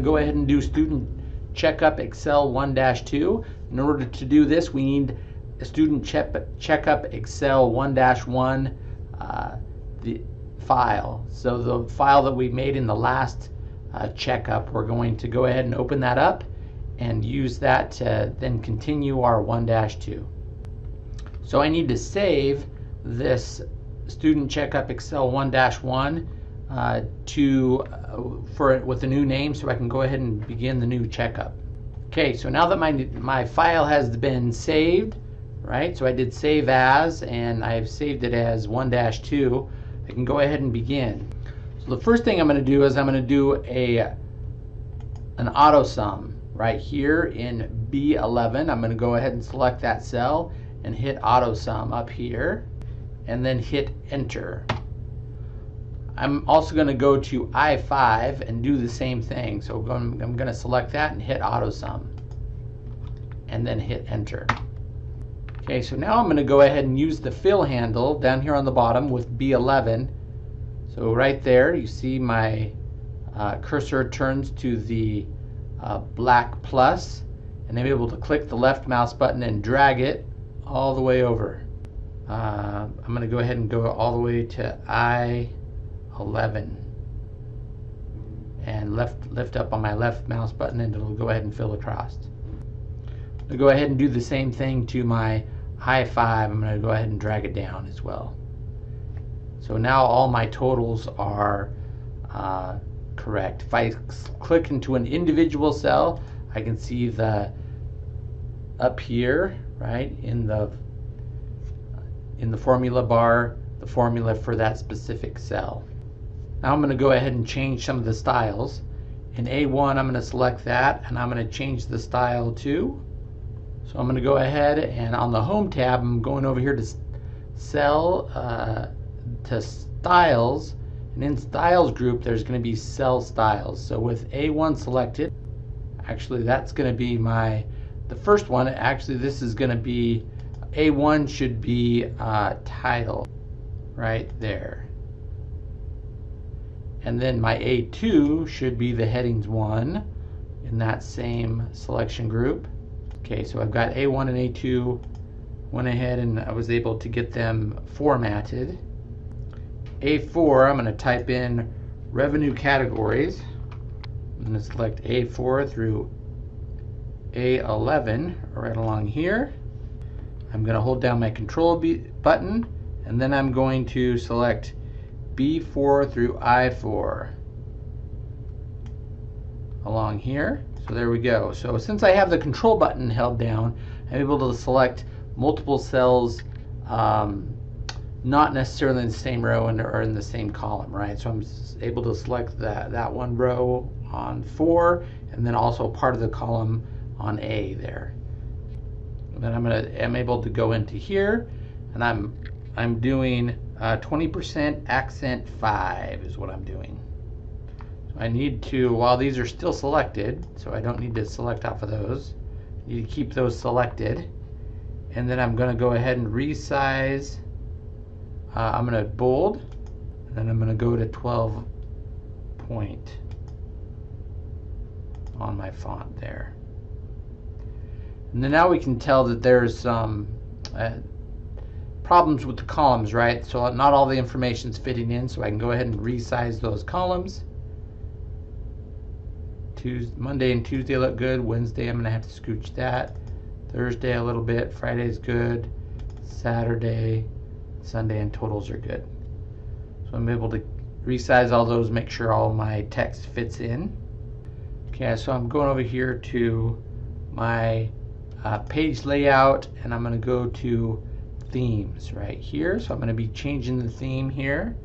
to go ahead and do student checkup Excel 1-2. In order to do this, we need a student check, checkup Excel 1-1 uh, the file. So the file that we made in the last uh, checkup, we're going to go ahead and open that up and use that to then continue our 1-2. So I need to save this student checkup Excel 1-1 uh, to uh, for with a new name so I can go ahead and begin the new checkup. Okay, so now that my my file has been saved, right? So I did save as and I've saved it as 1-2. I can go ahead and begin. So the first thing I'm going to do is I'm going to do a an auto sum right here in B11. I'm going to go ahead and select that cell and hit auto sum up here and then hit enter. I'm also going to go to I5 and do the same thing. So I'm going to select that and hit auto sum and then hit enter. Okay, so now I'm going to go ahead and use the fill handle down here on the bottom with B11. So right there you see my uh, cursor turns to the uh, black plus and I'm able to click the left mouse button and drag it all the way over. Uh, I'm going to go ahead and go all the way to I11 and left lift up on my left mouse button and it'll go ahead and fill across. I'll go ahead and do the same thing to my I5. I'm going to go ahead and drag it down as well. So now all my totals are uh, correct. If I click into an individual cell, I can see the up here, right, in the in the formula bar the formula for that specific cell. Now I'm going to go ahead and change some of the styles. In A1 I'm going to select that and I'm going to change the style to. So I'm going to go ahead and on the home tab I'm going over here to cell uh, to styles and in styles group there's going to be cell styles. So with A1 selected actually that's going to be my the first one actually this is going to be a1 should be uh, title right there. And then my A2 should be the headings 1 in that same selection group. Okay, so I've got A1 and A2 went ahead and I was able to get them formatted. A4, I'm going to type in revenue categories. I'm going to select A4 through A11 right along here. I'm going to hold down my control button and then I'm going to select B4 through I4 along here. So there we go. So since I have the control button held down, I'm able to select multiple cells um, not necessarily in the same row and or in the same column, right? So I'm able to select that, that one row on 4 and then also part of the column on A there then I'm gonna I'm able to go into here and I'm I'm doing 20% uh, accent 5 is what I'm doing. So I need to, while these are still selected, so I don't need to select off of those, I need to keep those selected. And then I'm going to go ahead and resize. Uh, I'm going to bold, and then I'm going to go to 12 point on my font there. And then now we can tell that there's some uh, problems with the columns, right? So not all the information is fitting in, so I can go ahead and resize those columns. Tuesday, Monday and Tuesday look good. Wednesday, I'm going to have to scooch that. Thursday, a little bit. Friday's good. Saturday, Sunday, and totals are good. So I'm able to resize all those, make sure all my text fits in. Okay, so I'm going over here to my uh, page layout and I'm going to go to themes right here. So I'm going to be changing the theme here.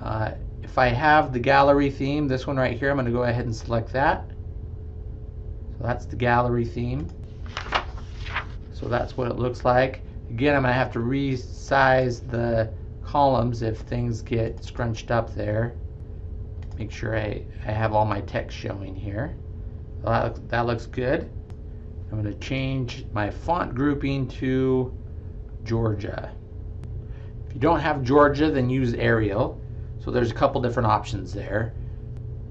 Uh, if I have the gallery theme, this one right here, I'm going to go ahead and select that. So that's the gallery theme. So that's what it looks like. Again, I'm going to have to resize the columns if things get scrunched up there. Make sure I, I have all my text showing here. That, that looks good. I'm going to change my font grouping to Georgia. If you don't have Georgia, then use Arial. So there's a couple different options there.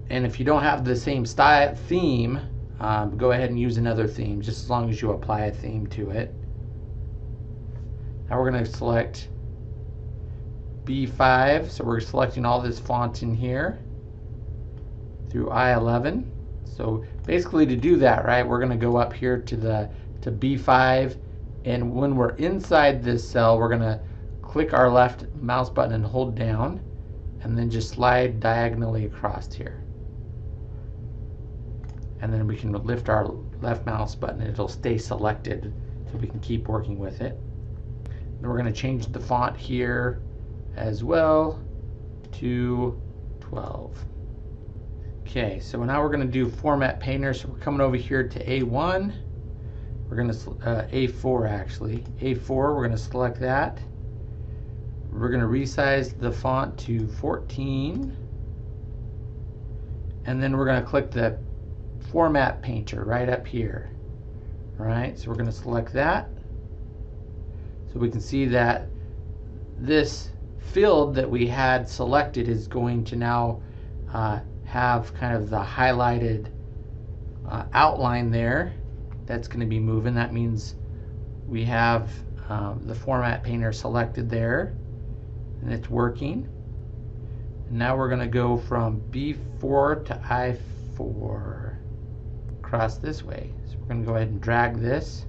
and if you don't have the same style theme, um, go ahead and use another theme, just as long as you apply a theme to it. Now we're going to select B5, so we're selecting all this font in here through I11. So basically to do that, right, we're going to go up here to the to B5 and when we're inside this cell, we're going to click our left mouse button and hold down and then just slide diagonally across here. And then we can lift our left mouse button it'll stay selected so we can keep working with it. We're going to change the font here as well to 12. Okay, so now we're going to do Format Painter. So we're coming over here to A1. We're going to, uh, A4 actually. A4, we're going to select that. We're going to resize the font to 14. And then we're going to click the Format Painter right up here. All right, so we're going to select that. So we can see that this field that we had selected is going to now uh, have kind of the highlighted uh, outline there that's going to be moving. That means we have um, the format painter selected there and it's working. And now we're going to go from B4 to I4 across this way. So we're going to go ahead and drag this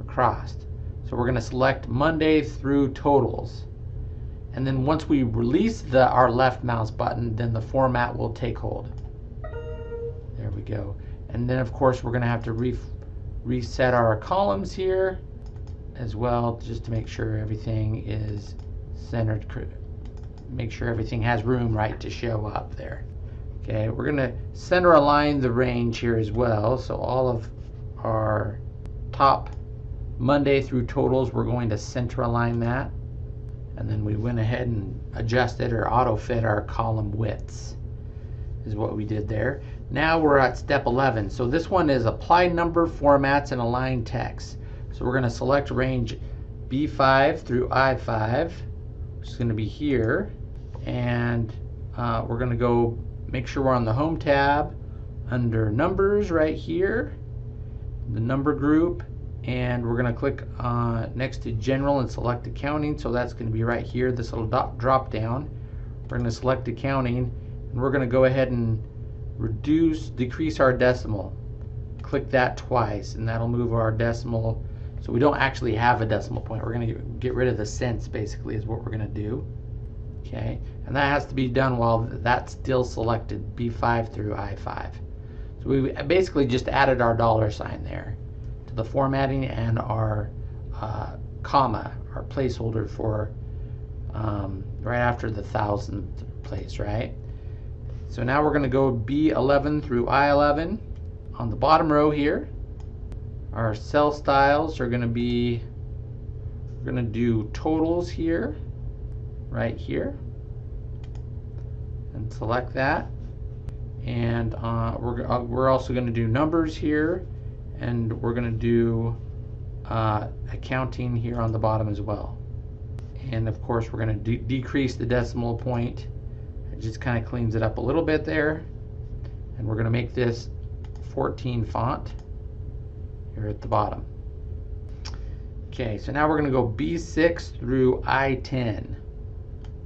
across. So we're going to select Monday through totals. And then once we release the our left mouse button, then the format will take hold. There we go. And then of course we're going to have to reset our columns here as well just to make sure everything is centered make sure everything has room right to show up there. Okay we're going to center align the range here as well. So all of our top Monday through totals we're going to center align that. And then we went ahead and adjusted or auto fit our column widths is what we did there. Now we're at step 11. So this one is apply number formats and align text. So we're going to select range B5 through I5, which is going to be here. And uh, we're going to go make sure we're on the home tab under numbers right here, the number group, and we're going to click uh, next to general and select accounting so that's going to be right here this little drop down we're going to select accounting and we're going to go ahead and reduce decrease our decimal. Click that twice and that'll move our decimal. So we don't actually have a decimal point. We're going to get rid of the cents basically is what we're going to do. Okay? And that has to be done while that's still selected B5 through I5 so we basically just added our dollar sign there to the formatting and our uh, comma, our placeholder for um, right after the thousandth place, right? So now we're going to go B11 through I11 on the bottom row here. Our cell styles are going to be, we're going to do totals here, right here, and select that. And uh, we're, uh, we're also going to do numbers here and we're going to do uh, accounting here on the bottom as well. And of course we're going to de decrease the decimal point. It just kind of cleans it up a little bit there. And we're going to make this 14 font here at the bottom. Okay, so now we're going to go B6 through I10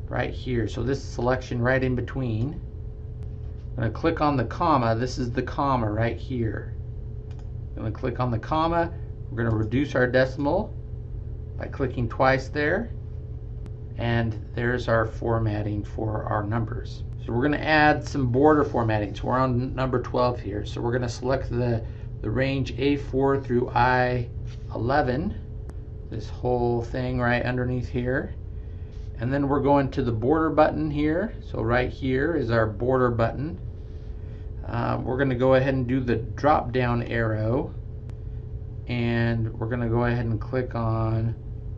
right here. So this selection right in between. I'm going to click on the comma. This is the comma right here. I'm Going to click on the comma. We're going to reduce our decimal by clicking twice there. And there's our formatting for our numbers. So we're going to add some border formatting. So we're on number 12 here. So we're going to select the, the range A4 through I11. This whole thing right underneath here. And then we're going to the border button here. So right here is our border button. Uh, we're going to go ahead and do the drop down arrow and we're going to go ahead and click on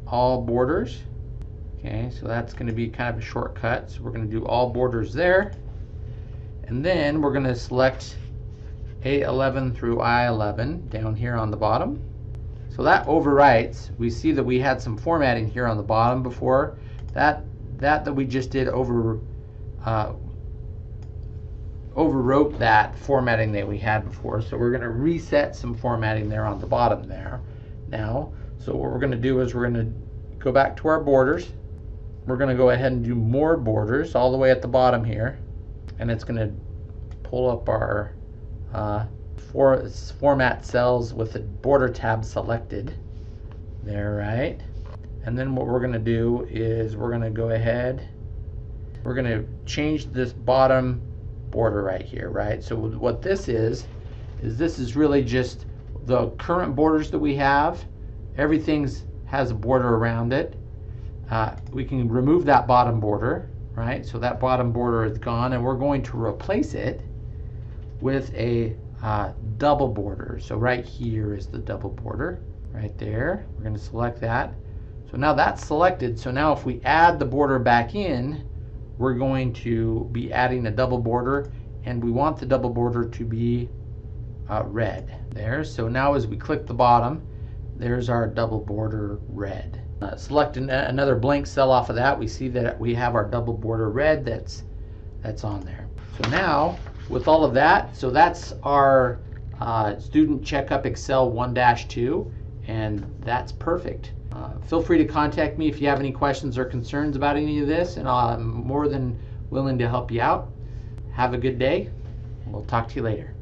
all borders okay so that's going to be kind of a shortcut so we're going to do all borders there and then we're going to select A11 through I11 down here on the bottom so that overwrites we see that we had some formatting here on the bottom before that that that we just did over uh, overwrote that formatting that we had before. So we're going to reset some formatting there on the bottom there now. So what we're going to do is we're going to go back to our borders. We're going to go ahead and do more borders all the way at the bottom here. And it's going to pull up our uh, for, format cells with the border tab selected. There, right? And then what we're going to do is we're going to go ahead, we're going to change this bottom border right here, right? So what this is, is this is really just the current borders that we have. Everything's has a border around it. Uh, we can remove that bottom border, right? So that bottom border is gone and we're going to replace it with a uh, double border. So right here is the double border, right there. We're going to select that. So now that's selected. So now if we add the border back in, we're going to be adding a double border and we want the double border to be uh, red there. So now as we click the bottom, there's our double border red. Uh, select an, another blank cell off of that. We see that we have our double border red that's, that's on there. So now with all of that, so that's our uh, student checkup Excel 1-2 and that's perfect. Uh, feel free to contact me if you have any questions or concerns about any of this, and I'm more than willing to help you out. Have a good day. We'll talk to you later.